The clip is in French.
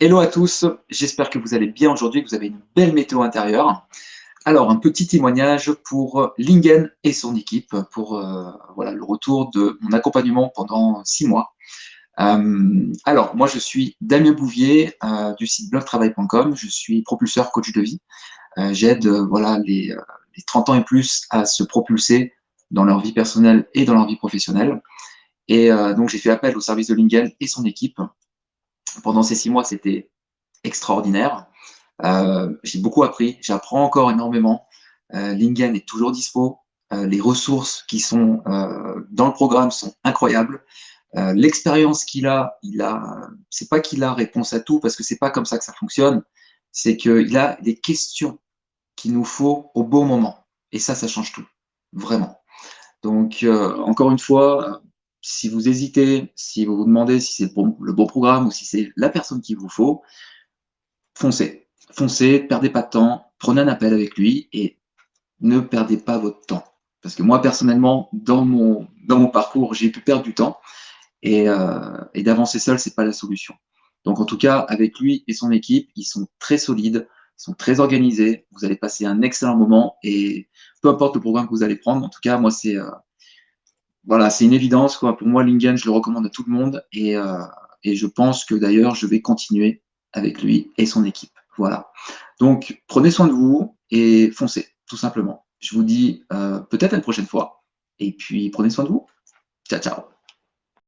Hello à tous, j'espère que vous allez bien aujourd'hui, que vous avez une belle météo intérieure. Alors, un petit témoignage pour Lingen et son équipe, pour euh, voilà, le retour de mon accompagnement pendant six mois. Euh, alors, moi je suis Damien Bouvier euh, du site blogtravail.com, je suis propulseur coach de vie. J'aide voilà, les, les 30 ans et plus à se propulser dans leur vie personnelle et dans leur vie professionnelle. Et donc j'ai fait appel au service de Lingen et son équipe pendant ces six mois, c'était extraordinaire. Euh, j'ai beaucoup appris, j'apprends encore énormément. Euh, Lingen est toujours dispo. Euh, les ressources qui sont dans le programme sont incroyables. L'expérience qu'il a, il a, c'est pas qu'il a réponse à tout parce que c'est pas comme ça que ça fonctionne. C'est qu'il a des questions qu'il nous faut au bon moment. Et ça, ça change tout, vraiment. Donc, encore une fois, si vous hésitez, si vous vous demandez si c'est le bon programme ou si c'est la personne qu'il vous faut, foncez. Foncez, perdez pas de temps, prenez un appel avec lui et ne perdez pas votre temps. Parce que moi, personnellement, dans mon, parcours, j'ai pu perdre du temps et, euh, d'avancer seul, c'est pas la solution. Donc, en tout cas, avec lui et son équipe, ils sont très solides, ils sont très organisés. Vous allez passer un excellent moment et peu importe le programme que vous allez prendre, en tout cas, moi, c'est euh, voilà, c'est une évidence. Quoi. Pour moi, Lingen, je le recommande à tout le monde. Et, euh, et je pense que d'ailleurs, je vais continuer avec lui et son équipe. Voilà. Donc, prenez soin de vous et foncez, tout simplement. Je vous dis euh, peut-être une prochaine fois. Et puis, prenez soin de vous. Ciao, ciao.